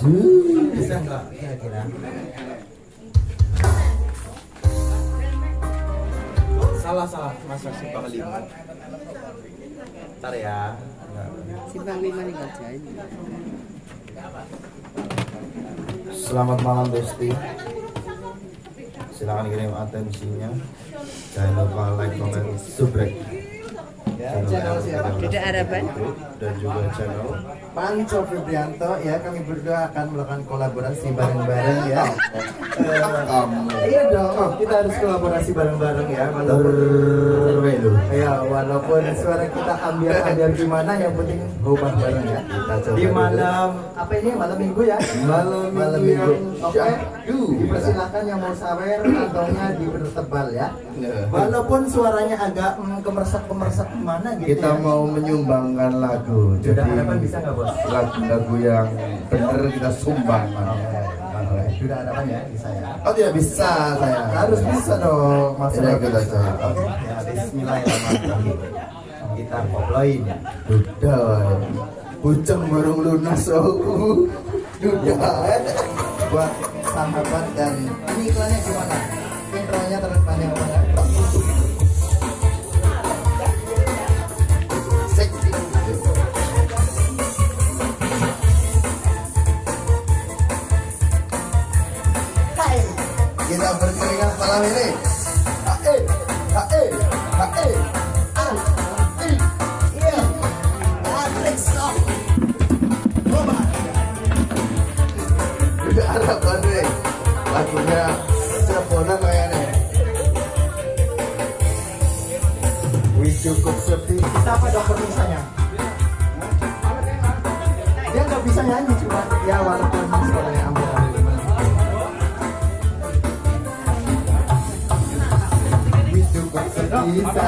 Lanjut. Bisa nggak kira-kira? Salah salah masak simpang lima. Ntar ya. Simpang lima nih kerjain. Selamat malam Besti. Silakan kirim atensinya. Jangan lupa like, comment, subscribe. Channel Tidak harapan. dan juga channel Panco Febrianto ya kami berdua akan melakukan kolaborasi bareng-bareng ya. Iya dong, kita harus kolaborasi bareng-bareng ya walaupun ya walaupun suara kita ambil-ambil gimana yang penting gobang bareng ya. Di malam apa ini malam minggu ya? Malam, malam minggu. Oke. Dipersilakan yang mau sawer kantongnya dipertebal ya. Walaupun suaranya agak mm, kemersek-kemersek gimana gitu. kita ya. mau menyumbangkan lagu Sudah jadi harapan bisa nggak bos? lagu-lagu yang bener kita sumbang Oke, Sudah ada apa ya bisa ya? oh tidak bisa saya Harus bisa dong Mas Tidak, kita coba. Oke, ya bismillahirrahmanirrahim. Kita koploin. Dudah Bujang bareng lunas oh. Dudah buat sahabat dan ini iklannya gimana? Intronya terus panjang malam ini. Ah, i, iya. Nih Lagunya kayaknya Wih cukup sepi. Kita apa dokter misalnya? Dia nggak bisa nyanyi cuma ya walaupun suaranya ambil bisa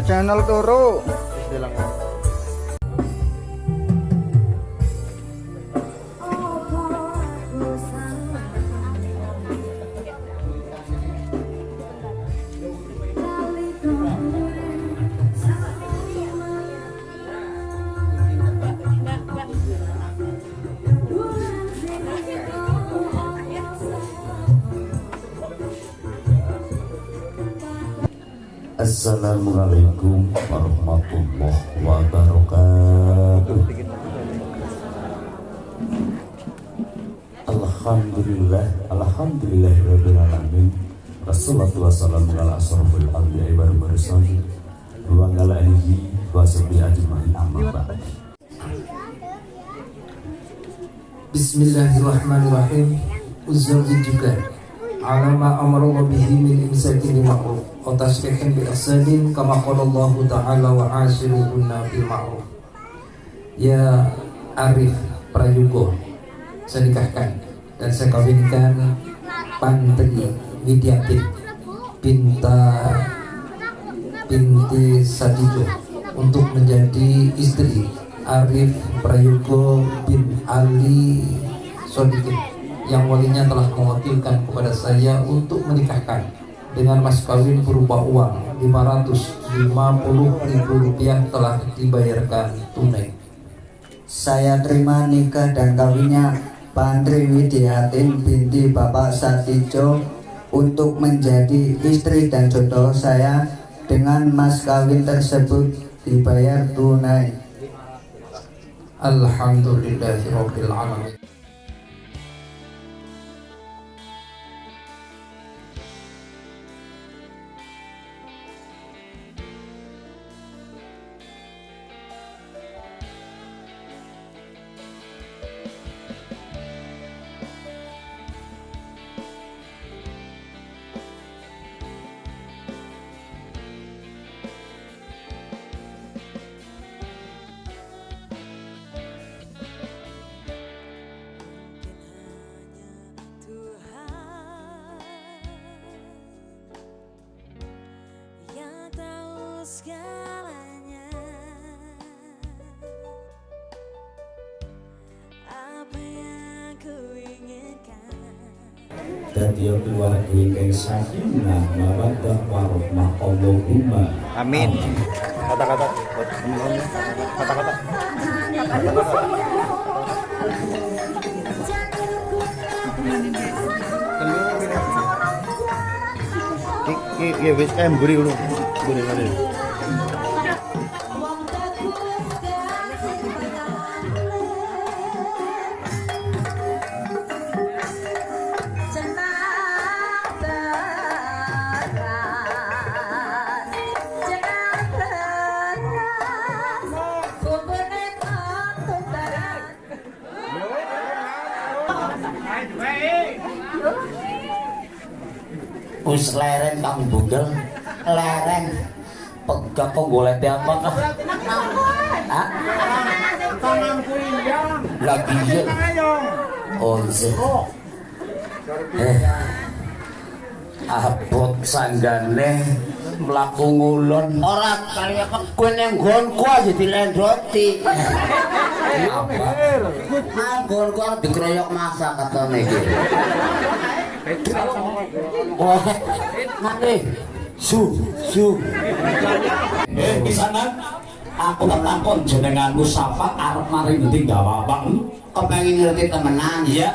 Di channel turu. Bilang. Assalamualaikum warahmatullahi wabarakatuh. Alhamdulillah Alhamdulillah Rabbil Alamin. Wassalatu wassalamu ala asrafil anbiya'i wal mursalin. Wa ala alihi wa sahbihi ajma'in amma Bismillahirrahmanirrahim. Uzawji juga alama amara wa bihi min insati bil ma'ruf. Wa tasrihin bil asadin kama qala Allah taala wa asiruhunna bil ma'ruf. Ya arif prayugo saya nikahkan dan saya kawinkan pantri widyati pinta binti sadijo untuk menjadi istri Arif Prayogo bin Ali Sodikin yang walinya telah mewakilkan kepada saya untuk menikahkan dengan mas kawin berupa uang 550 ribu rupiah telah dibayarkan tunai Saya terima nikah dan kawinnya Pandri Widiatin binti Bapak Satijo untuk menjadi istri dan jodoh saya dengan mas kawin tersebut dibayar tunai. Alhamdulillahirabbil Bugel, lereng. Pegak kok golek apa kah? Hah? Lagi iya. Oh iya. Eh. Abot sanggane mlaku ngulon. Ora kaya kowe ning nggonku aja dilendoti. Apa? Nggonku arep dikeroyok masak katane iki. Oh, ngene. Su, su. Eh pisanan aku tak takon jenenganmu sapa arep mari ngendi gawa apa Kepengin ngerti temenan. Iya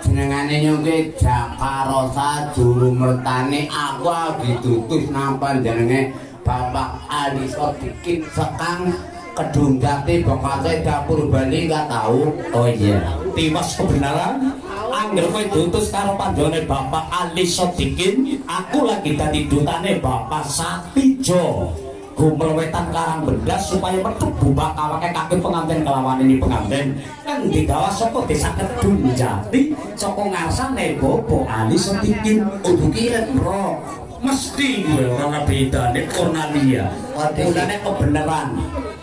jenengane nyongke Jakarosa juru mertane aku ditutus nampan jenenge Bapak Ali Sodikin sekang kedung jati bokate dapur Bali gak tahu Oh iya. tiwas kebenaran Angger kowe diutus karo panjone Bapak Ali Sodikin, aku lagi dadi dutane Bapak Satijo. Gumel wetan karang bedas supaya metu bubak awake kaki pengantin kelawan ini pengantin kan digawa saka desa Kedung Jati saka ngarsane Bapak Ali Sodikin. kira bro Mesti ora bedane Cornelia. Bedane kebenaran.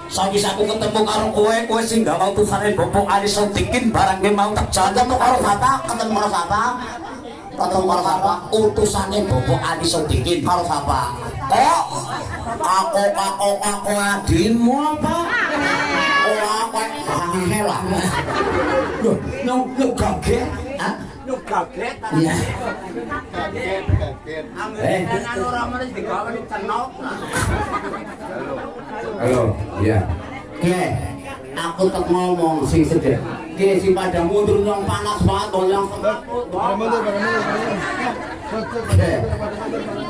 Saiki aku ketemu karo kowe, kowe sing gak mau tusane Bapak Ali Sodikin barang ge mau tak jalan ketemu karo siapa ketemu karo siapa ketemu karo siapa utusane Bapak Ali Sodikin karo siapa kok aku aku aku adinmu apa ora kowe angel lah lho no no kaget lu kaget iya. Eh digawe tenok halo. Iya. Oke, aku tak ngomong sing sedek. Oke, si pada mundur yang panas banget, dong, yang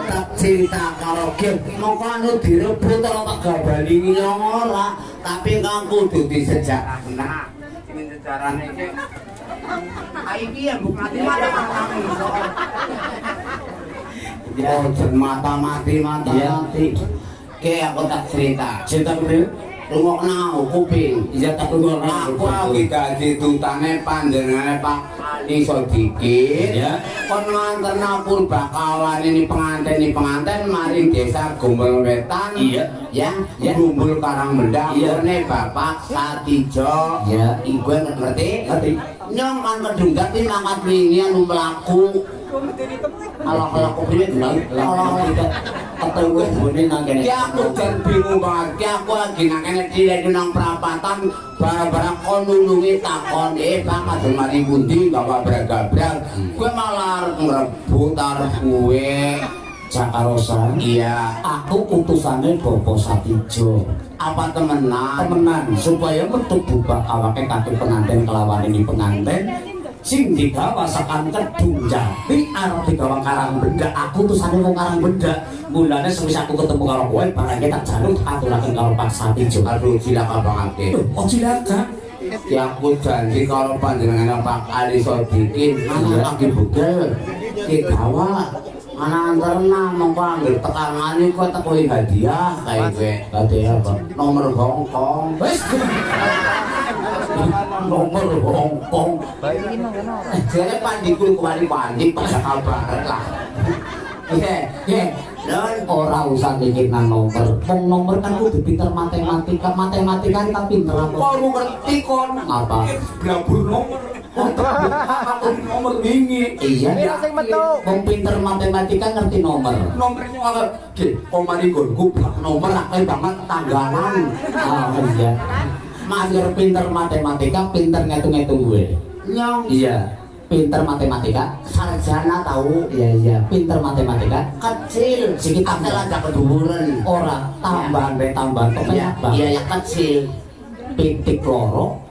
tak cinta karo Kim. Mongko anu direbut ora tak gabali yang ora, tapi kang kudu disejak. Nah, ini sejarahnya iki. Ya bukan mati mata mati. Jen mata mati mata mati. Oke, aku tak cerita. cinta beliau Rungokna kuping. iya tak tunggu Aku lagi dadi dutane panjenengane Pak Ali Sodikin. Ya. Kon nganterna pun bakalan ini pengantin ini pengantin mari desa Gumbel Wetan. Iya. Ya, Ya. Gumbul Karang Mendang. Iya. Bapak Satijo. Iya. Iku ngerti? Ngerti. Nyong kan kedunggat iki mangkat wingi anu mlaku. Ala-ala kok piye nang ala-ala ketemu ngene nang kene. Ya aku jan bingung banget. Ya aku lagi nang kene dilek nang perapatan barang-barang kon nulungi takon eh Bang madul mari pundi gawa brag-brag. Kowe malah arep ngrebut arep kowe. Cakarosa iya aku utusane Bapak Satijo apa temenan temenan supaya metu bubak awake kaki pengantin kelawan ini pengantin sing digawa sakan kedung jati arep digawa karang benda aku utusane wong karang benda mulane sewis aku ketemu karo kowe barangnya tak jaluk aturaken karo Pak Satijo aduh cilaka banget oh cilaka Ya aku janji kalau panjenengan Pak Ali Sodikin anak lagi bugel digawa anak antarna mongko anggere tekangane kowe tekoi hadiah. Kae kowe hadiah apa? Nomor Hongkong wis ora usah mikir nang nomor. Wong nomor kan kudu pinter matematika, matematika kan pinter apa? Kok ngerti kon? Apa? Blabur nomor. nomor wingi. Iya. Piro sing metu? Wong pinter matematika ngerti nomor. Nomornya apa? Ki, omari gonku blak nomor akeh banget tanggalan. Ah, iya. Mager pinter matematika, pinter ngitung-ngitung gue. Nyong. Iya. Pinter matematika, sarjana tahu. Iya iya. Pinter matematika, kecil. Sedikit akeh aja keduburan. Ora, tambahan be tambahan kok Iya? Iya ya kecil. Pitik loro,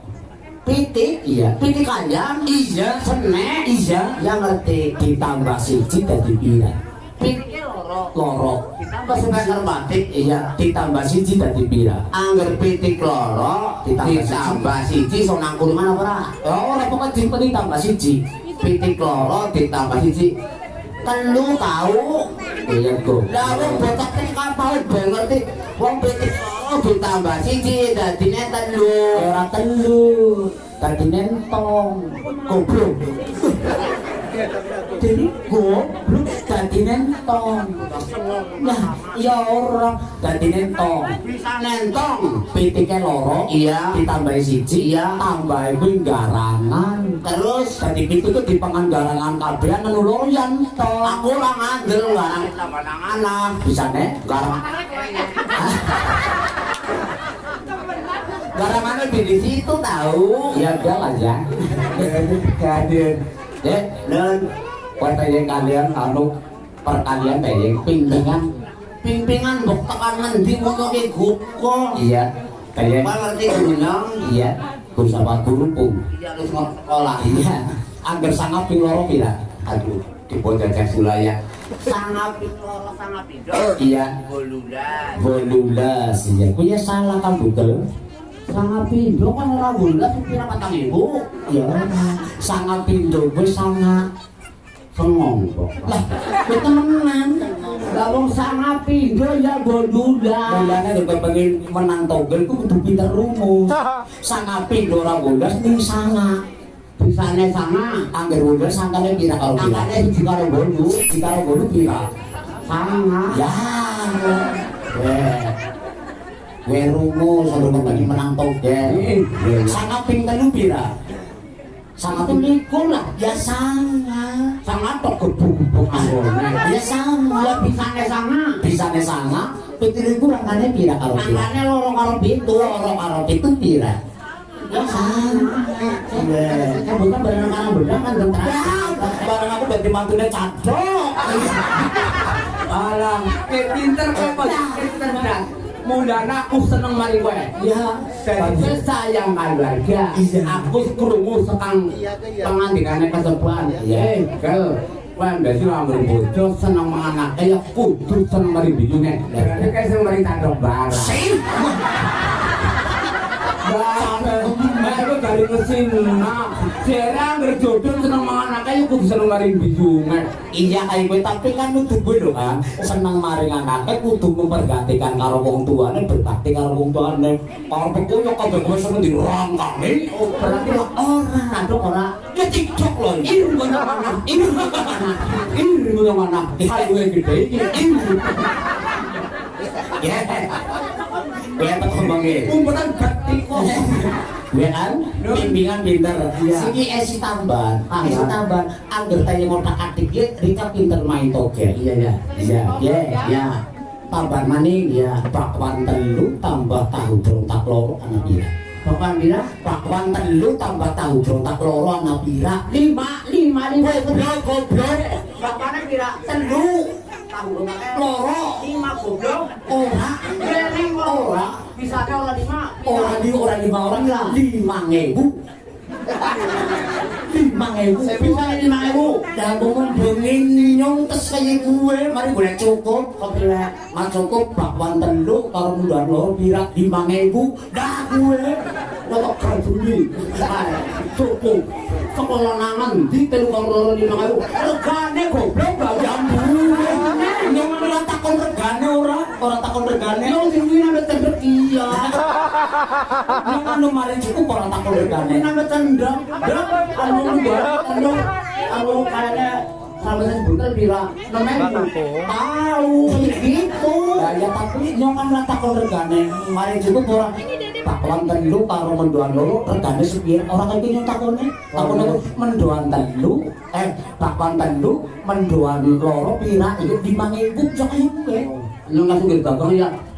pitik iya pitik kanjang iya senek iya yang ngerti ditambah siji dadi pira pitik loro loro ditambah sebenar batik iya. Ditambah siji dadi pira. Angger pitik loro ditambah siji. so nang kurungan apa ora? Oh ora pokoknya dimpen ditambah siji. Pitik loro ditambah siji. Telu tahu iya kok lah wong bocah teh kapal ben ngerti. Wong pitik loro ditambah siji dadine telu. Ora telu. Dadine entong. Goblok jadi goblok dadine entong nah ya ora dadine bisa nentong? Pitike loro iya. ditambahi siji iya. tambahi kuwi garangan terus? Dadi pitu itu dipangan garangan kabeh anu loro ya entong aku ora ngandel garang tambah nang anak. Bisane garang. Garangannya di situ tahu. Ya udah lah ya. Kalian, deh, dan yang kalian anu perkalian yang pimpingan pimpingan bok tekan ngendi ngono ki guko. Iya. Kalian ngerti gunung? Iya. Gus apa gurupung? Iya harus sekolah. Iya. Angger sangat ping loro pira? Aduh, di bocah sulaya. Sangat loro sangat pindho. Iya. Volulas. Volulas. Iya. Kuwi ya salah kan Google. sangat pindo kan ora bulat kira patang ibu ya sangat pindo gue sangat Kan sengong kok. Lah, ketemenan. Lah wong sak ngapi nggo ya nggo ndudak. Mulane nek pengen menang togen ku kudu pinter rumus. Sak ngapi nggo ora gondas ning sana. Bisane sana anggere gondas sangkane pira karo pira. Sangkane siji karo gondu, iki karo gondu pira. Sana. Ya. Weh. Weh rumus sampe pengen menang togen. Iya. Sak ngapi telu pira? sama tulikul lah. Ya sama. Sama tergebuk oh, iya. ya sama. Bisa sama. Bisane sama. Pitiriku rangkane pira karo rangkane lorong kalau pintu lorong kalau pintu pira? Ya sama. Iya. Kan bukan bareng karo bendang kan ya, bareng aku bagi mantune cadok alah pinter kok pinter. Bendang Mudana aku seneng mari kowe. Ya, Jadi gue sayang keluarga. Aku krungu sekang pengandikane kesepuan. Iya. Eh, kel. Kowe mbesi ambil bojo seneng mangan ya kudu seneng mari biyune. Berarti kayak seneng mari tandok barang. Baru dari mesin nah, jarang berjodoh seneng mangan akeh kudu seneng mari biyune. Iya kayak gue tapi kan nuduh gue loh kan seneng maring anaknya kudu mempergantikan karo wong tuane berbakti karo wong tuane kalau beku yo kabeh gue seneng di rangkane oh berarti lo orang aduk ora ya tiktok loh ini. Mana mana ini mana ini mana mana hal gue gede ini. Ya. Ya tak ngomongin. Umpetan Ya kan? Bimbingan pinter. Iya. Siki esi tambahan. Ah, Esi ya. tambahan. Angger tanya ngotak atik ya, Rika pinter main toge. Iya ya. Iya, ya, ya. Tambahan maning ya, bakwan telu tambah tahu berontak loro anak pira. Bapak bilang Bakwan telu tambah tahu berontak loro anak pira. lima lima lima goblok goblok. Bapaknya kira telu. Tahu Loro. lima goblok. Ora, lima. ora. Bisa orang lima. Orang di orang lima orang lah. Lima ngebu. Lima ngebu. Bisa lima ribu. Dan aku membengin nyong tes gue, mari boleh cukup. Bilang, mas cukup bakwan telu kalau mudah lor birak lima ngebu. Dah gue, lo tak karduli. Cukup. Sekolah nangan di telu kau loro lima ribu. Regane goblok Ini anu mari cukup orang tak perlu kan. Ini nama cendang. Anu lupa. Anu anu kayaknya kalau saya sebutkan bila namanya tahu begitu. Ya tapi nyongan lah tak perlu kan. Mari cukup orang takuan telu karo mendoan loro regane sepiye ora kaya nyong takone takone mendoan telu eh takuan telu mendoan loro pira iki dimangewu jek kowe nyong langsung gerbang ya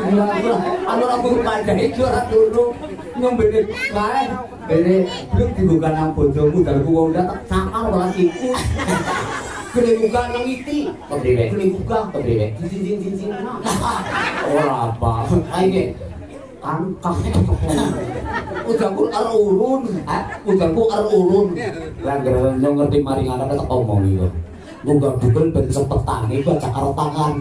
Anu ora guru pada itu ora dulu ngombene kae. Bene belum dibuka nang bojomu dalku wong udah tak cakal ora siku. Gede buka nang iti. Kepriwe? Gede buka kepriwe? Jin jin jin jin. Ora apa. Ayo. Kan kakek Udah ku arep urun. Udah ku arep urun. Lah gara ngerti mari nganak tak omong iku. Munggah bukel ben cepet tangi baca karo tangan.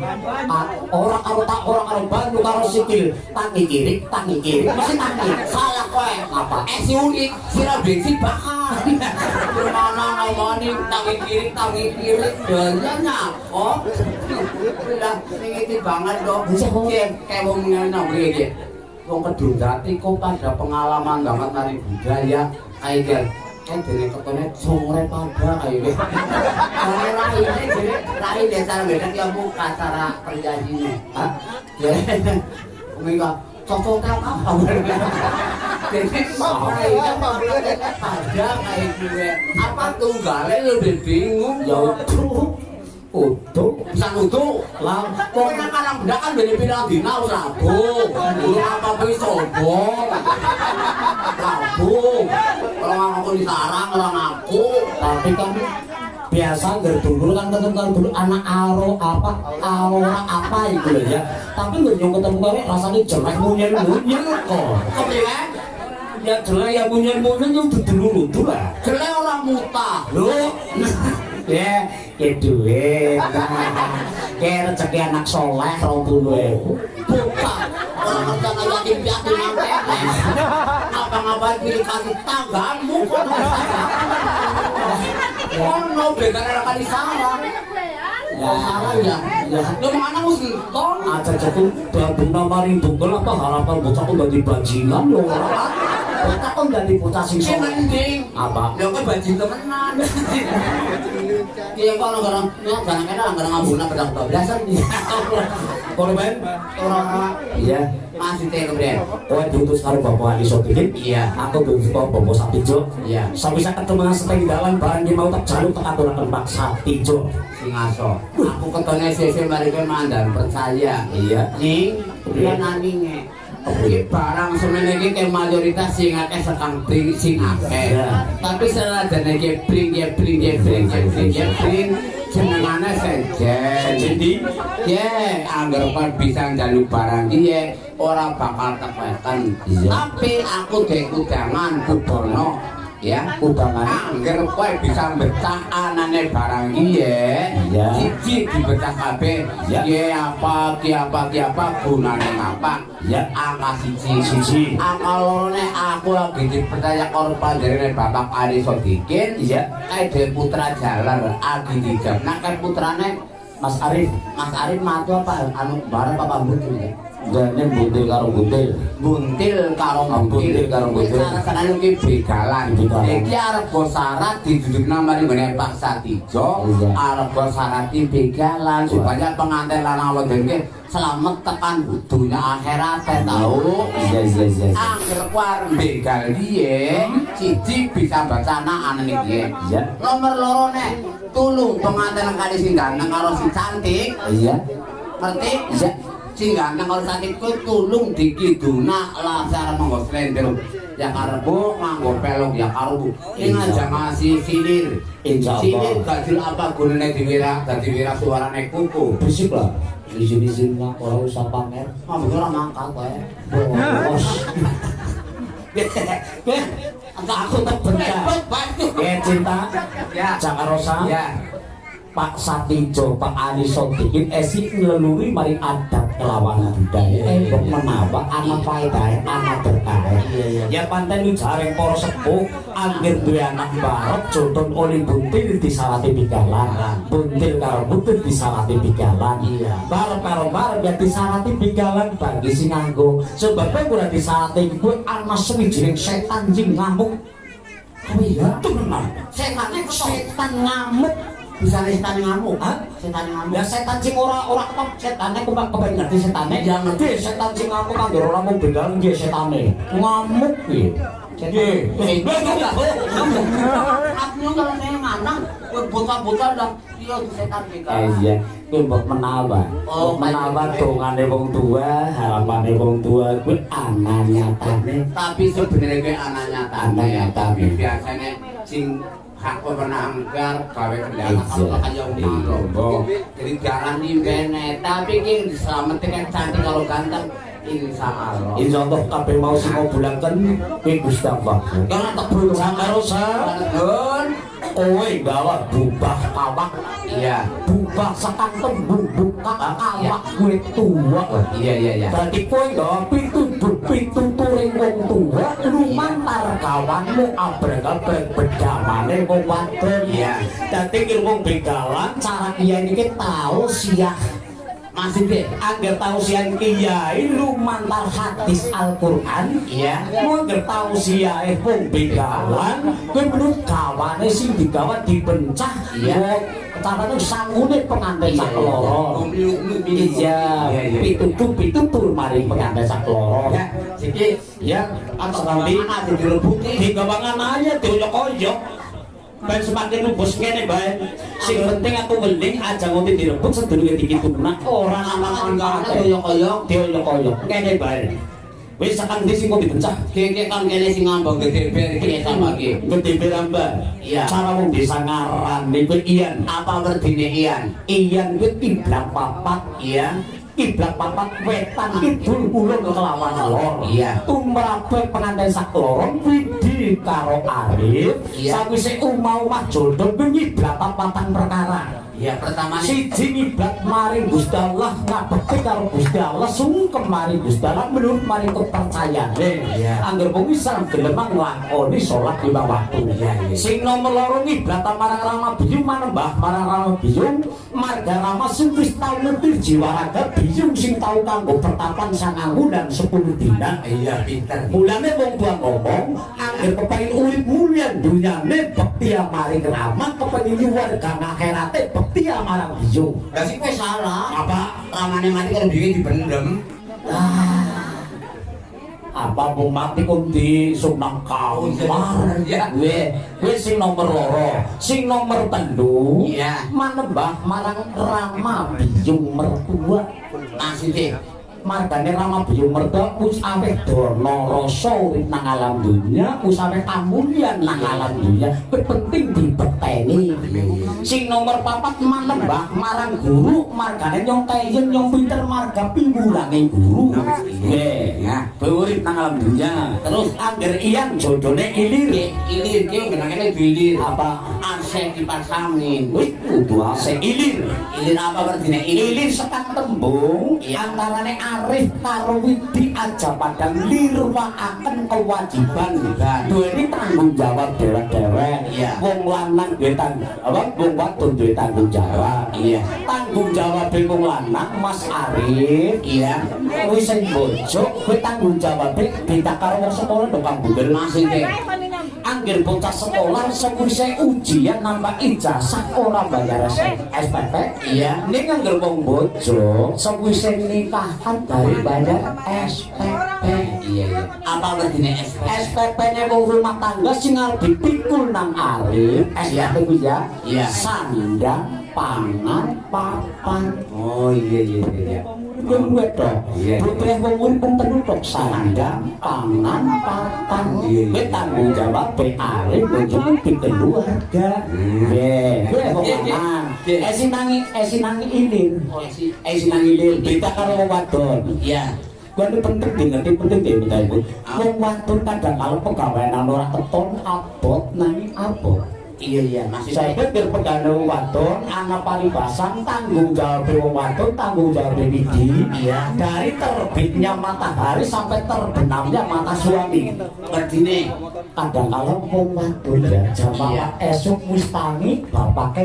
Ah, Ora karo tak ora karo banyu karo sikil. Tangi kiri, tangi kiri, mesti tangi. Salah kowe. Apa? Eh si unik, sira bensin bakar. Gimana ngomongin tangi kiri, tangi kiri, dalanya oh. Udah, itu banget dong. Kayak kayak wong nyono iki. Wong kedung jati kok pada pengalaman banget nari budaya kayak gitu. Kan dene ketone sore pada kayak gitu. Kalau rai ini jadi rai desa beda dia buka cara perjanjiannya. Hah? Ya. Mereka cocok apa? Jadi sore ini ada kayak gue. Apa tunggalnya lebih bingung Ya utuh. Utuh. bisa nutu lah kok yang kadang benda kan beli bilang dina wis rabu lu apa kuwi sombong rabu orang aku di sarang orang aku Tapi kan biasa nggak dulu kan ketemu kan dulu anak aro apa aura apa itu loh ya. Tapi nggak nyong ketemu kali rasanya jelek munyen munyen kok. kepriwe Ya jelek ya munyen munyen yang dulu dulu lah. jelek orang muta Lu ya ya duit kayak rezeki anak soleh rong puluh. Buka kalau jangan yakin yakin nanti apa ngapain pilih kasih tanggamu kok. Mau begara kali di sana. Ya? Ya. Mana mesti ton. Aja jadi babu nama apa harapan bocahku jadi bajingan lo Bocah kok jadi bocah sing Sing mending Apa? Ya kan bajing temenan. Iya kok orang orang ya jangan kena orang ngambuna pedang bablasan. Korban? Orang Iya. masih teh kemudian. Kowe diutus karo Bapak Ali Sodikin. Iya. Aku diutus karo Bapak Satijo. Iya. Sampai saya ketemu setengah dalan barang dia mau tak jaluk tak aturaken Pak Satijo. Sing aso. Aku ketone sese mari kowe mandan percaya. Iya. Ning dia naninge. Iki barang semene iki ke mayoritas sing akeh sekang bring sing akeh. Tapi senajan iki bring ya bring ya bring ya bring ya bring jenengane sejen. Jadi Ya, anggar kan bisa njaluk barang iya ora bakal tekan. Tapi aku dek udangan kudono ya angger kowe bisa becak anane barang. Iki ya Iya. siji dibecak kabeh. Ya. ya apa ki apa ki apa gunane ngapa? Ya. angka siji. Siji. angka lorone aku lagi dipercaya karo panjenengane Bapak Ali Sodikin. Iya. kae dhewe putra jalan agi dijam nah kan putrane Mas Arif. Mas Arif matu apa? Anu bareng apa buntil ya gane buntil karo buntil buntil karo Ah, buntil karo buntil. Sarane iki begalan. Iki arep go syarat didudukna mari ngene Pak Satijo, arep go syarat di begalan supaya pengantin lanang wedok iki selamat tekan dunia akhirat tau. iya iya iya. Angger kuar begal piye, siji bisa baca anak anak iki. Iya. Nomor loro nek tulung pengantin kali sing ganteng karo sing cantik, iya ngerti? Iya. Ganteng kalau sakit ku tulung dikiduna lah cara monggo slender. Ya karbu nganggo pelok ya karbu. Ini aja masih silir. Allah. Silir gajil apa gunane diwira dadi wira suarane kuku. berisik lah izin-izin lah orang usah pamer Mau ora mangkat kowe. bos Enggak aku terbencar. ya cinta Ya. Cak Rosa Ya. Pak Satijo, Pak Ali Sotikin, esik ngeleluri mari adat kelawan budaya. Embok menawa anak faedah, anak berkah. Ya pantai lu jareng para sepuh, anggir duwe anak barok, contoh oleh buntil disalati pigalan. Buntil karo buntil disalati pigalan. Barok karo barok ya disalati pigalan bagi sing nganggo. Sebabnya gue disalati gue anak sewijining setan jing ngamuk. Oh iya, tenan. Setane Setan ngamuk. Bisa setan ngamuk. Hah? Setan ngamuk. Ya setan sing ora ora ketok setane kok kepen ngerti setane. Ya ngerti setan sing ngamuk kan ora mung begal nggih setane. Ngamuk kuwi. Nggih. Aku kalau neng anak, bocah-bocah dah iya di setan. Eh iya, kuwi mbok menawa. Oh, Mbok menawa dongane wong tua, harapane wong tua kuwi ana nyatane. tapi sebenarnya gue anak nyata Anak nyata. tapi biasanya sing hak pernah anggar gawe kendala aja umum lombok jadi jangan kene. Tapi kini diselamatin yang cantik kalau ganteng. Insya Allah Insya Allah kabeh mau sing mau bulaken kuwi Gusti Allah. jangan tebel Sakarosa, Gun kowe gawa bubah kawak iya. Bubah sekang tembung buka awak kue tua. Iya iya iya. Berarti kue gak pintu pintu turing wong tua lumantar kawanmu abrek abrek bedamane wong wadon. Iya. dadi kira wong begalan cara kiai ini tahu siah masih deh agar tahu siah kiai lumantar hadis Al-Quran iya Kowe ngerti tau siae wong begalan, kowe menurut kawane sing digawa dibencah. Iya. Carane sangune pengantin sak loro. Iya, iya. pitutur mari pengantin sak loro. ya jadi Ya, atau ada direbuti digawangan aja dioyok-oyok. Ben semakin lupus kene bae. Sing penting aku weling aja ngopi direbut sedurunge dikituna. Ora anak anak anak koyok-koyok dioyok-oyok. Kene bae. Wis sakang ndi sing kok dibencah? keke kan kene sing ngambang gede ber iki sama iki Gede beramba. Iya. Cara wong desa ngarani kuwi iyan. apa berdine ian Iyan kuwi kiblat papat. iya Kiblat papat wetan kidul kulon kelawan lor. Iya. Tumrape pengantin sak loron widi karo Arif. Iya. Sawise umah-umah jodoh kuwi kiblat papatan perkara. Ya pertama nih Siji ngiblat maring Gusti Allah ngabekti karo Gusti Allah sungkem maring Gusti Allah menurut maring kepercayaan. Iya. Angger wong Islam gelem nglakoni salat lima waktu. Iya, iya. Sing nomor loro ngiblat marang Rama Biyung manembah marang Rama Biyung marga Rama sing wis tau ngerti jiwa raga Biyung sing tau kanggo pertapan sangang wulan 10 dina. iya pinter Mulane wong tua ngomong, angger kepengin urip mulia dunyane bekti maring Rama, kepengin warga akhirate bekti marang Biyung. Lah sih kowe salah. Apa? Ramane mati kalau bikin dipendem. apa mau mati kok di sunang kamar Ya. gue gue sing nomor loro sing nomor telu Iya. manembah marang rama bijung mertua deh. Margane Rama Biyu Merga wis aweh dono rasa urip nang alam dunya wis aweh kamulyan nang alam dunya. Penting dibeteni. Sing nomor papat manembah marang guru margane nyong kayen nyong pinter marga piwulange guru. Nggih. Nah urip nang alam dunya. Terus angger iyang jodone ilir. Ilir ki genakene bilir. Apa? Asek kipas angin wis kudu ase ilir. Ilir apa artine ilir. Ilir sekat tembung antarane arif karo widi aja padang lirwakaken kewajiban. Duweni tanggung jawab dewek-dewek Iya. wong lanang duwe tanggung apa? Wong wadon duwe tanggung jawab. Iya. tanggung jawab wong lanang Mas Arif. Iya. Wis sing bojo kowe tanggung jawab karo wong sekolah dong Kang Bundel maksudnya Angger bocah sekolah sewise ujian nambah ijazah ora bayar SPP Iya. Ning angger wong bojo sewise nikahan dari bayar SPP iya iya. Apa artine SP SPP-nya wong rumah tangga sing arep dipikul nang Iya. SPP ku ya. Iya. sandang pangan papan oh iya iya iya Wong wedok, Iya. butuh wong urip tentu tok sandang, pangan, papan. Kowe tanggung jawab be arep bojomu di keluarga. Nggih, kowe wong Iya, iya. lanang. Iya. Eh sinangi eh sinangi ilir. oh si Eh sinangi ilir beda karo wong wadon. iya Kuwi ini penting ngerti penting di minta ibu. Wong wadon kadang kalau pegawaian ora keton abot nanging abot. Iya iya Saya maksudnya pikir wong wadon anak paribasan tanggung jawab wong wadon tanggung jawab widi Iya. dari terbitnya matahari sampai terbenamnya mata suami artine kadang kala wong wadon ya jam Iya. esok wis tangi bapaknya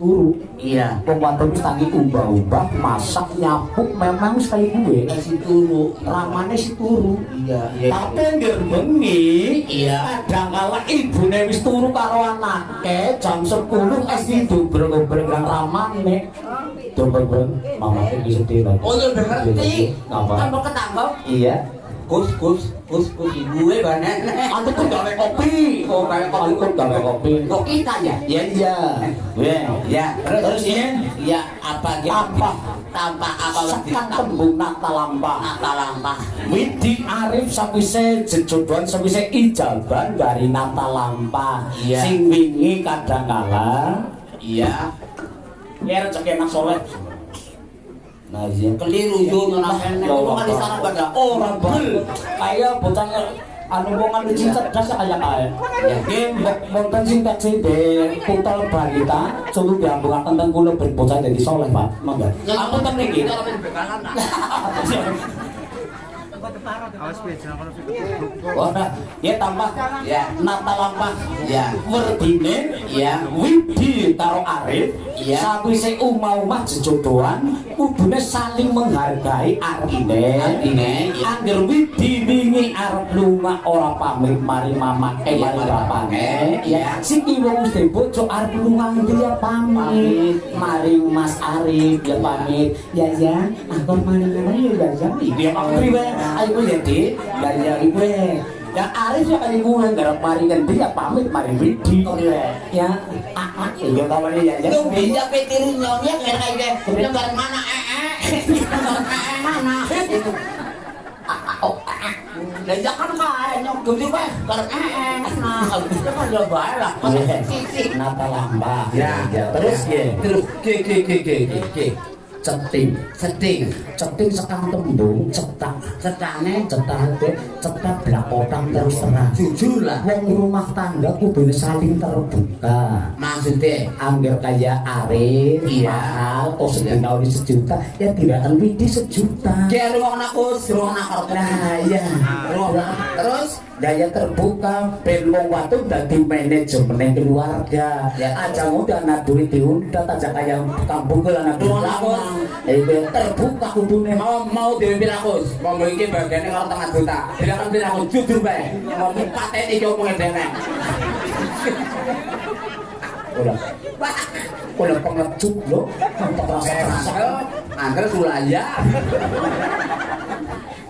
si guru. Iya. Wong wadon wis tangi ubah-ubah masak nyapu memang sekali gue kasih turu. Ramane si turu. Iya iya. Tapi ngger bengi Iya. kadang kala ibune wis turu karo anake jam 10 es diobrol-obrol karo ramane. Dobreng, mama iki sedih oh udah ngerti. Apa? ketangkep Iya. Kus kus kus kus ibu e banen Aku tuh gawe kopi. Oh, gawe kopi. Aku gawe kopi. kok kita ya Iya iya. Weh, ya terus Terus ini? ya apa gitu Apa? tanpa apa lagi Sekan tembung nata lampah. nata lampah Widi Arif sawise jejodohan sawise ijaban dari nata lampah. Iya. Sing wingi kadang kala iya Ya rezeki enak soleh. Nah, iya. keliru yo kan di sana pada Orang bel. Kayak bocahnya anu wong anu sing cerdas kaya kae. Ya nggih, wonten sing taksi de putal balita sulu diambungaken teng kula ben bocah dadi soleh, Pak. Monggo. Aku Ora, ya tambah. Ya. nata lampah. Ya. Werdine. Ya. Widi karo Arif. Iya. Sawise umah-umah jejodohan Kudune saling menghargai artine Artine. Angger Widi wingi arep lunga ora pamit mari mama eh Iya, mari iya. ya. Sing wong mesti bojo arep lunga ngendi ya pamit mari Mas Arif ya pamit ya ya. Aku mari mari ya. Ya aku priwe ya Dik ya ya ibu Ya Arif ya kali gue ngarep mari ngendi ya pamit mari Widi ya. Ah ah iya kawane ya ya. Lu bisa petiru nyonya kayak kayak bareng mana eh eh Eh, mana? Dan jangan kayak nyok gede pak bareng eh eh nah itu kan udah baik lah. Nata lambah Ya, terus? Ya terus? Ke ke ke ke ke ceting setting. Ceting sekang tembung cetak setane cetak cetak belakotang terus terang jujur lah. Wong rumah tangga kudu saling terbuka. Maksudnya? Anggar kayak Arif, Iya. mahal, oh sedina ini sejuta, ya tidak akan widi sejuta. dia ruang aku ruang aku Nah, ya, terus daya terbuka, belum waktu dari manajemen keluarga. Ya. Aja muda anak duit diundat aja kayak kampung ke anak Ruang aku. Itu terbuka kudune. mau mau dipimpin aku mau memiliki bagiannya kalau tengah juta bilang kan aku jujur baik mau pateni jauh mengedene Udah, udah pengecut lo, untuk rasa-rasa. Angker sulaya.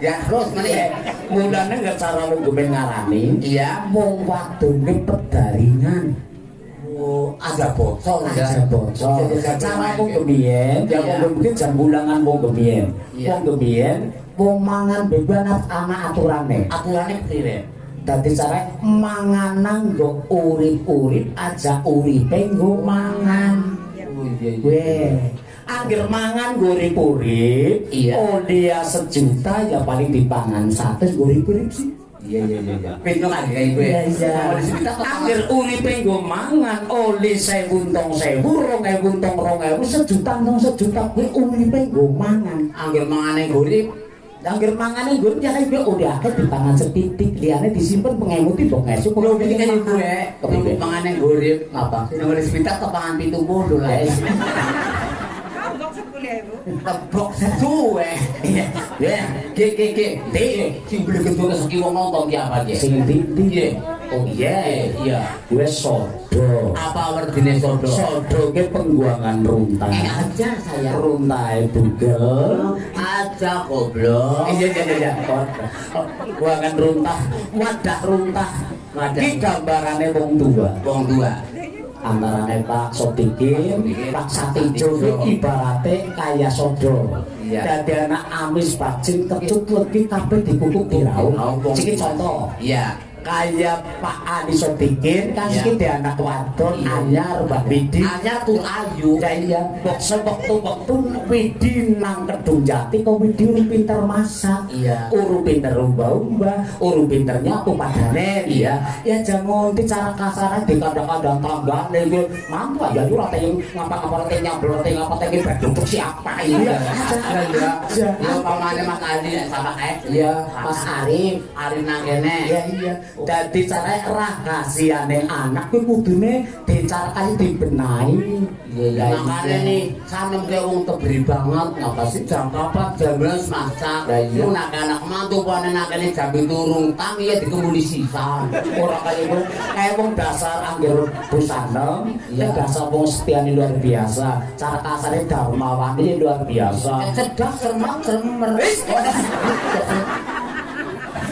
Ya terus ya? Mulane nggak cara lu gue ngarani, Iya. wong wadone pedaringan. Oh, aja bocor ya. aja bocor cara wong gemien ya Iya. wong mungkin jam bulangan gemien Iya. wong gemien wong mangan bebanat ana aturane Aturannya kire. dadi cara manganan nggo urip-urip aja uripe nggo mangan Oh iya agar mangan goreng urip iya. oh dia sejuta ya paling dipangan satu goreng urip sih. Iya, iya iya iya pintu kan kayak gue ya? iya iya. Agar urip gue mangan oleh saya buntong saya burung saya buntong rong saya sejuta tong sejuta gue mangan gue mangan. Agar mangan yang urip Angger mangane gue nyari gue udah dipangan setitik liane disimpan pengemuti dong esuk. Lho iki kan gue. Ya. mangan yang urip apa? Nang urip sepitak tangan pintu lah. Ya. Iya, iya. Tebok suwe. Ya, ke ke ke. Ti, sing beli gedung seki wong nonton ki apa ki? Sing ndi Iya. Oh iya, Iya. gue sodo. Apa werdine sodo? Sodo ke pengguangan runtah. Eh aja saya. Runtah bugel. Aja goblok. Iya iya iya. iya. Pengguangan runtah, wadah runtah. Iki gambarane wong tua. Wong dua. Antarane Pak Sodikin, Pak Satijo iki ibarate kaya sodo. Dadi anak amis bajing kecut kabeh dikukuk diraup. Raup. Iki contoh. Iya. Kayak Pak Adi Sodikin kan Iya. iki dia anak wadon Iya. anyar Mbak Widi. Aja tuh ayu. Ya iya, kok sewektu-wektu Widi nang kedung jati kok Widi urung pinter masak. Iya. Urung pinter umba-umba, urung pinter nyapu padane iya. Ya jangan ngonti cara kasarnya di kadang-kadang tanggane iki mantu aja lu rata yang ngapa-ngapa rata yang nyabel rata yang ngapa tadi bedung siapa ini Iya. Iya iya. Iya. Yo pamane Mas Adi sama eh. Iya, Mas Arif. Arif nang kene. Iya iya. Dadi cara rahasiane anak kuwi kudune dicarakane dibenahi. Iya, makanya nih, sanem ke wong tebri banget, ngapa sih jam kapan jam belas masak, lu nak anak mantu pun anak ini jam turun, tangi ya dikemudi sisa. Ora kaya iku kayak wong dasar angger busana, ya dasar wong setiane luar biasa. Cara kasarnya darmawati luar biasa. Cerdas, cermat, cermer.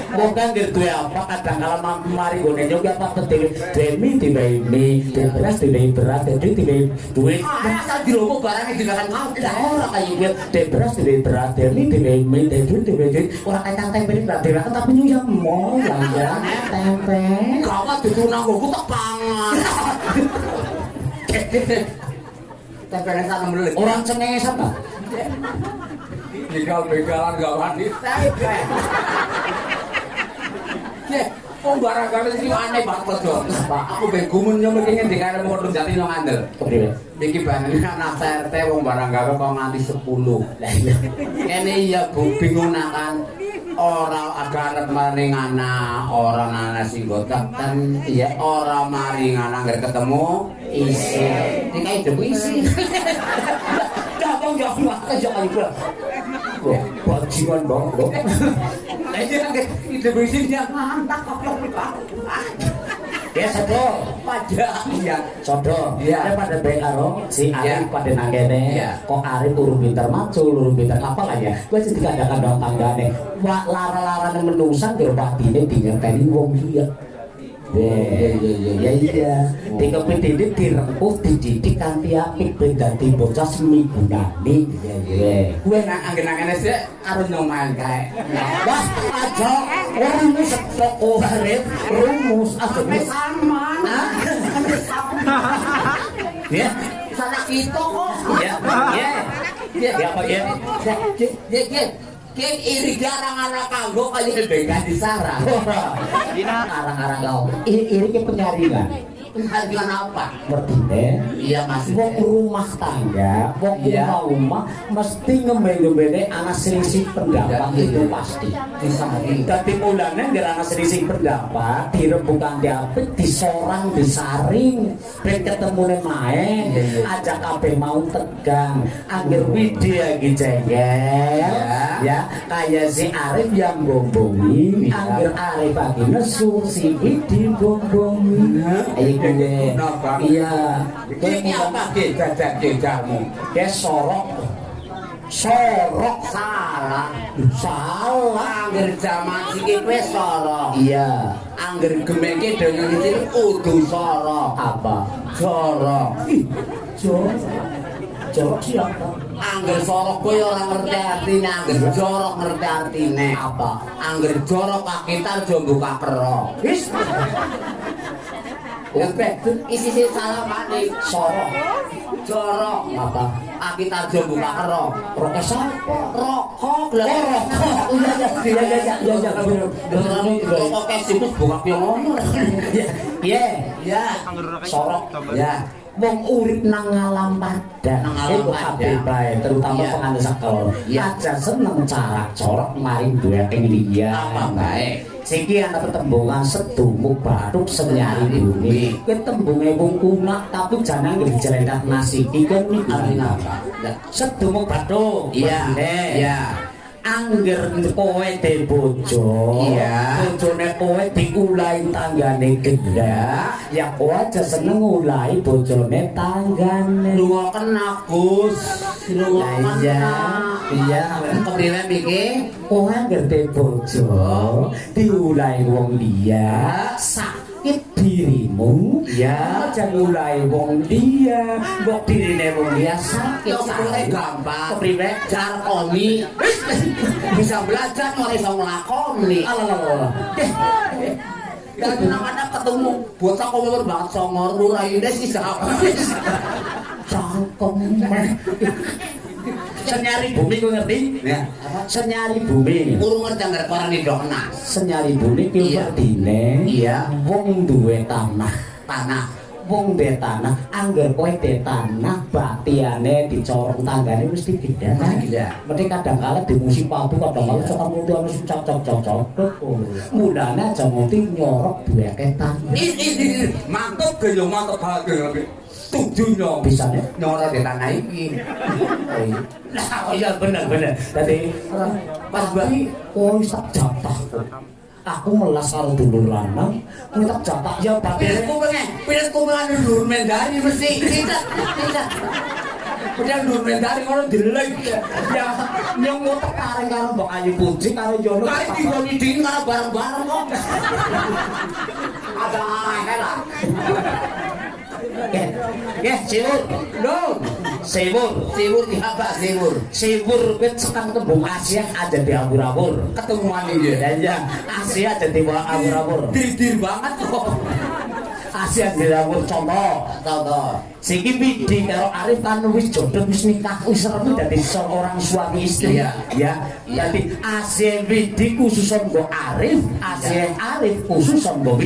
bukan gitu ya apa kadang kalau mampu mari gue juga apa penting demi tiba ini tiba beras tiba beras jadi tiba duit masa di logo barangnya juga kan mau tidak orang kayak gue tiba beras tiba beras demi tiba ini tiba duit tiba ini orang kacang tempe ini berarti kan tapi nyuyak mau ya tempe kawat itu nanggung gue tak pangan tempe nesa nomor orang cengengesan lah begal-begalan gak wanita. Ye, kok barang-barang ini aneh banget dong. Pak, aku begumun nyampe kengin di kaya mau jati nang andel. Kepriwe? Iki banget anak RT wong barang gawe kok nganti 10. Lah iya. Kene iya Bu bingung nak kan. Ora agarep maring anak, ora anak sing gotakan, iya ora maring anak ngger ketemu isi. Iki kae debu isi. Gampang ya Allah, aja kali gua. Kok bajingan banget. Lah iya kan debu isi dia mantap kok. Ya sodo, Pada iya. sodo. Ya Iya. pada baik karo si. Arif pada nangkene. Iya. Kok Arif urung pinter macu, urung pinter apa lah ya. Gua jadi kadang-kadang tanggane. Wah lara-lara menungsan biar watine dingerteni wong iya, Ya iya. Dikepit ini dirempuh dididik kanthi apik ben dadi bocah seminggunane. Iya iya. Gue nak anggen-anggen sih karo nyoman kae. Wah, aja rumus toko Arif, rumus aja sama. Ya, Salah kita kok. ya, ya. Ya, ya apa ya? Ya, ya, ya. Kim iri arang-arang kanggo kaya bengkah disarang. Arang-arang kau. Iri-iri ke penyaringan penghargaan apa? Ngerti deh. Iya mas. Bok rumah tangga, bok ya. rumah rumah mesti ngembeng-ngembengnya anak selisih pendapat iya. itu pasti. Iya. Tapi mulanya nggak anak selisih pendapat direbukan diapit, disorang, disaring, mereka ketemu main, iya, ajak kabeh mau tegang, akhir widya gitu ya. ya kayak si Arif yang bombongi, akhir Arif lagi nesu si Widi bombongi. Kenapa? iya, Ini apa ke jajan jajamu? dia sorok. Sorok salah. Salah. Angger jaman iki kowe sorok. Iya. Angger gemeke dengan itu udu sorok. Apa? Sorok. Jorok jorok siapa? Angger sorok kowe ora ngerti artine. Angger jorok ngerti artine. Apa? Angger jorok kakitar jo buka kero wis Oke, isi isi salah maning sorok, jorok, apa? Aki tarjo buka kero, rokok siapa? Rokok, lah rokok. Iya iya iya iya iya iya bener. Beneran rokok kesimus buka piye ngono. Iya, iya. Sorok, ya. Wong urip nang alam padat, iku kabeh bae, terutama penganut sekolah. Aja seneng cara corok mari duwe liya. Apa bae? Siki ana pertembungan sedumuk bathuk senyari bumi. Ketembunge wong kunak tapi jangan dijelendak nasi iki kan iki. Sedumuk bathuk. Iya, iya. Angger kowe de bojo, iya. bojone kowe diulahi tanggane gendak, ya kowe aja seneng ngulahi bojone tanggane. Lunga kena Gus, lunga iya. Iya, kepriwe iki? Kowe angger de bojo, diulahi wong liya, sakit dirimu? Ya aja mulai wong dia. Mbok dirine wong dia sakit sakit gampang kepriwe jar komi. Bisa belajar ora iso nglakoni. Alah Ya kadang-kadang ketemu bocah kok umur banget songor ruraine sih siapa cangkem senyari bumi ku ngerti? Ya. Senyari bumi. Urung ngerti anggar koran di dona. Senyari bumi ku berdine. Iya. Wong duwe tanah. Tanah. Wong duwe tanah. Anggar kowe duwe tanah. Batiane dicorong tanggane mesti gila. Gila. Mesti kadang kala dimusi pabu kadang kala cocok mutu anu cocok cocok cocok. Mulane aja ngerti nyorok duwe tanah. Ini mantap gaya mantap banget. Tujuh nyong bisa nyorok di tanah ini. Nah, iya bener bener. Tadi pas bayi, oh tak jatah. Aku melas karo dulur lanang, kowe tak jatah ya batin. Pilih pengen, pilih pengen dulur mendari mesti. Tidak, tidak. Padahal dulur mendari ngono dilek. Ya nyong ngotek kareng karo Mbak Ayu Puji karo Yono. Kari digoni dingin karo bareng-bareng kok. Ada ae lah. Ya, ya, siwur, no, siwur, siwur di apa, siwur, siwur, bet sekarang tembung Asia ada di abur-abur, ketemuan ini, dan ya, Asia ada di abur-abur, dir banget kok, Asia di abur contoh, contoh, Siki Bidi karo Arif kan wis jodoh wis nikah wis resmi dadi seorang suami istri. Ya. Ya. Dadi Asia Bidi khusus nggo Arif, Asia Arif khusus nggo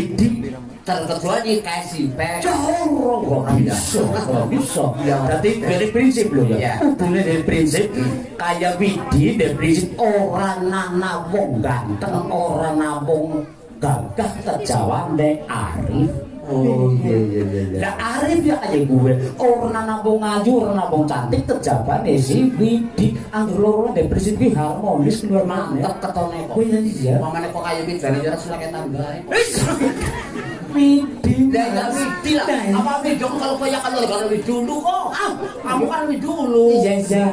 Bidi. terkecuali kasih pe jorong kok bisa kok bisa jadi dari prinsip loh ya hubungannya dari prinsip kayak Widi dari prinsip orang nana wong ganteng orang nabung gagah terjawab deh Arif Oh iya iya iya. Lah Arif ya kayak gue. Orang nabung ngaju, orang nabung cantik terjaban ya si Widi. Anggur loro depresi ki harmonis keluar mantap ketone kok. Oh iya iya. Mamane kok kayak Widi jane ora sulake tangga. Widi. Lah ya Widi lah. Apa Widi kalau kaya kan kalau Widi dulu kok. Ah, kamu kan Widi dulu. Iya iya.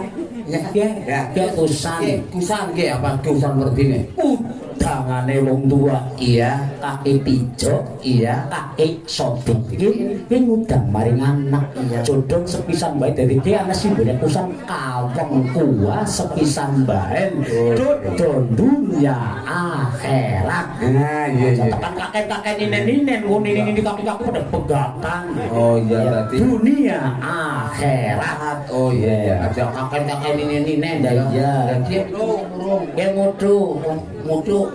Ya, ya, ya, kusan, kusan, ke apa kusan berdini? Tangane wong tua, iya, kaki pijo, iya, kaki sodok, ini, ini udah maring anak, iya, jodoh sepisan baik dari dia. Anak simbolnya kusan kawang kuah sepisan baik, dodon dunia akhirat. Nah, iya, iya. Tekan kakek kakek wong ninen ninen kaki kaki pada pegatan. Oh iya, berarti dunia akhirat. Oh iya, iya. Aja kakek kakek ninen ninen, ya iya. Dong, dia mutu, modho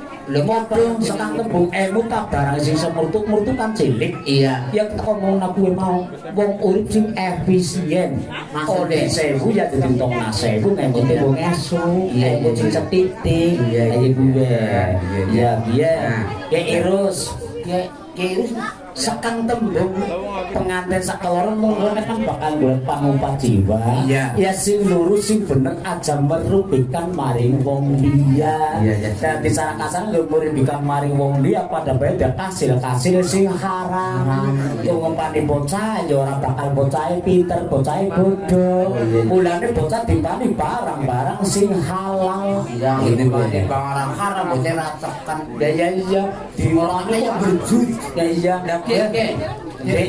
sekang tembung tak barang sing semurtuk murtu kan cilik. Iya. Ya ngomong aku mau wong urip sing efisien. Oleh sewu ya ditentong na sewu nek mesti wong esu. Iya, sing setitik. Iya, iya. Iya, iya. Ya irus. Ya Games. Sekang tembung. Pengantin sakaloron monggo kan bakal golek pangumpat jiwa. Iya. ya sing lurus sing bener aja merugikan maring wong liya. Iya, iya. dan di sana kasar nggak merugikan maring wong liya pada bae dan kasil kasil sing haram. Pengumpani bocah ya ora bakal bocah pinter bocah bodoh mulane bocah dipani barang-barang sing halal. Yang ini banyak barang haram bocah rasakan ya ya iya. Di orangnya kok berjut ya iya Oke, oke. Oke.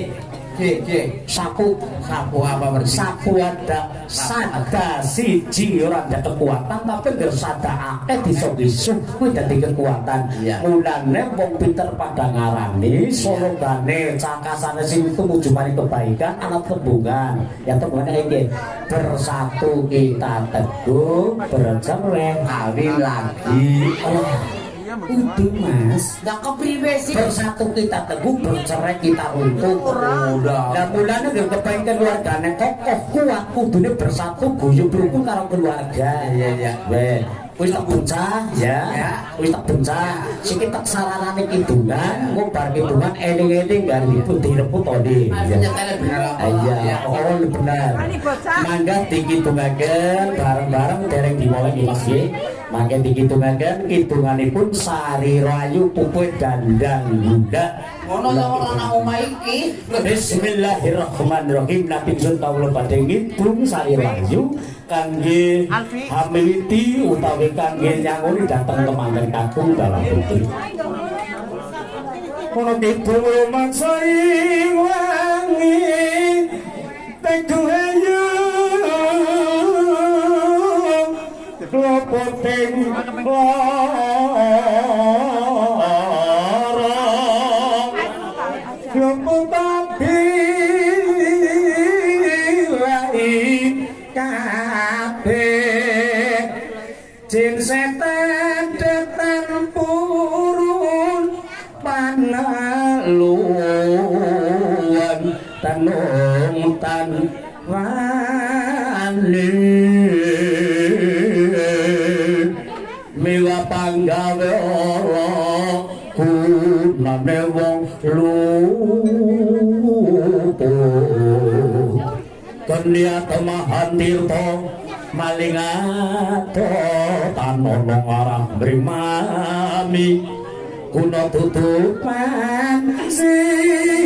Oke, oke. sapu Sapu apa berarti? sapu ada sada siji ora ada kekuatan tapi ngger sada akeh bisa bisu kuwi dadi kekuatan Iya. mulane wong pinter pada ngarani sologane cakasane sing tumuju maring kebaikan ana tembungan ya tembungannya iki bersatu kita teguh bercerai Kawin lagi. oh Udah mas Dah kepriwe sih? Bersatu kita teguh, bercerai kita Udah. Dan mulanya gak kepengen keluarganya kokoh kuat Kudune bersatu guyub rukun karo keluarga Iya, iya. Weh Wis tak bencah ya, wis tak bencah. Siki tak sararane kidungan, ngobar kidungan eling-eling direput tadi. Maksudnya kalian bener apa? Iya, oh benar. Mangga dikidungaken bareng-bareng dereng dimulai di masjid. Mangga dikidungaken kidunganipun sari rayu puput dandang bunda. Ngono ya orang nang omah iki. Bismillahirrahmanirrahim Nabi Sun kawula badhe ngidung sari rayu kangge hamiliti utawi kangge nyangoni dateng temanten kakung dalam putri. Kono kidung mangsa ing wangi teguh ayu klopoting lorong Lumpuh tapi lain kabeh Jin setan datang purun panaluan tanung tan wani Kenia temahan tirto malingato tanono arah brimami kuno tutupan sirno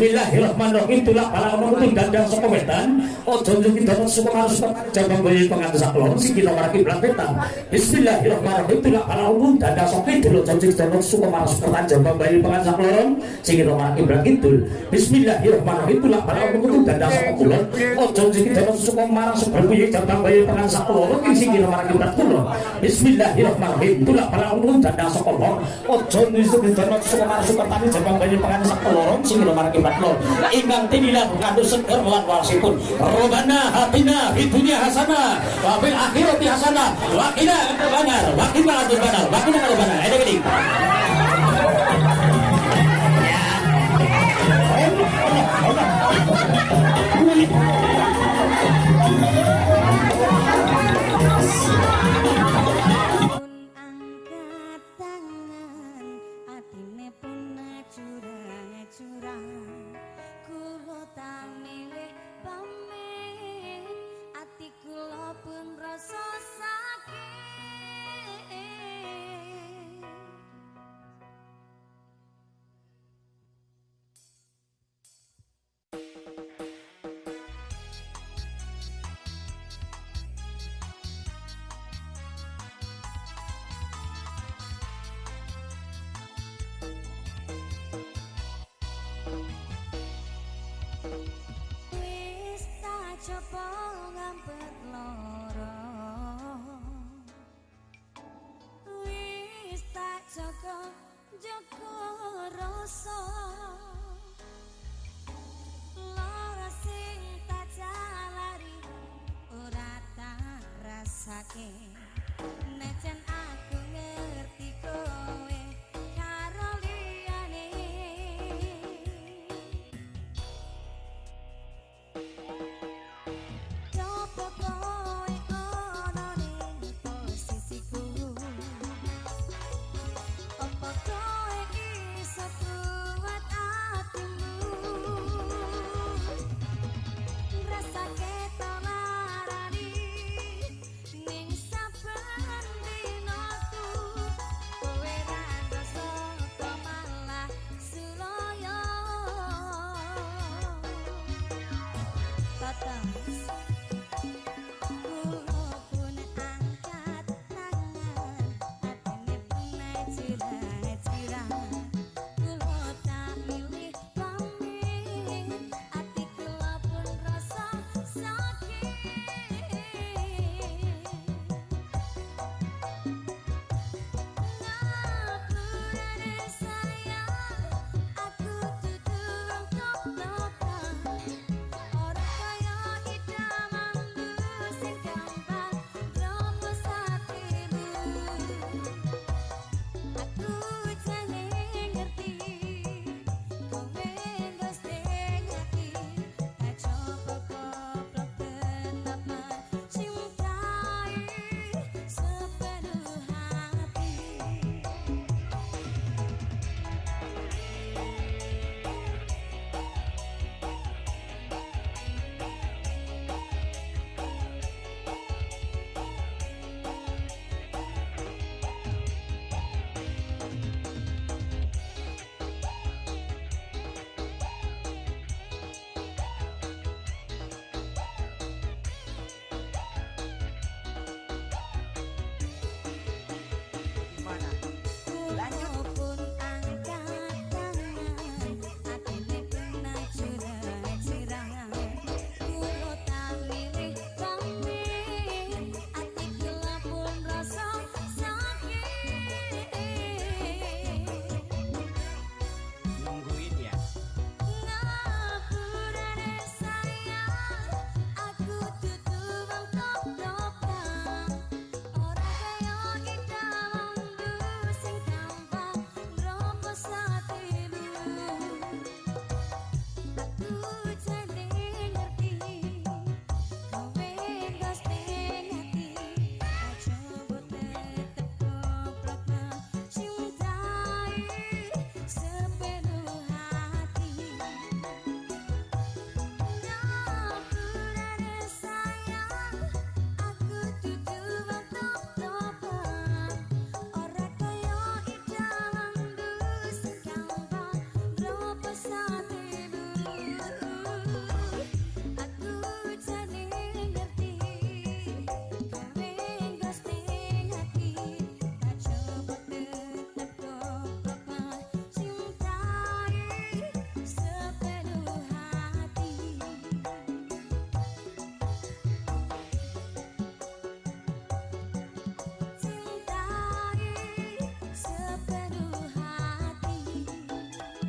Bismillahirrahmanirrahim. Tulak para itu dandang sepewetan ojo nyuki dapat kita harus jabang bayi pengantus aklon si kita para kiblat wetan Bismillahirrahmanirrahim. Tulak para umum dandang sopi dulu ojo nyuki dapat semua harus pertan jabang bayi pengantus aklon si kita para kiblat kidul. Bismillahirrahmanirrahim. Tulak para mengutung dandang sopi kulon ojo nyuki dapat semua marang super bayi bayi pengantus aklon si kita para kiblat kulon Bismillahirrahmanirrahim. Tulak para umum dandang sopi kulon ojo nyuki dapat semua harus pertan jabang bayi pengantus aklon si kita kulon ingkang tinilah ngandung seger lan warasipun Robana hatina di dunia hasanah wa fil akhirati hasanah wa qina adzabannar. Wa qina adzabannar. Wa qina ada gini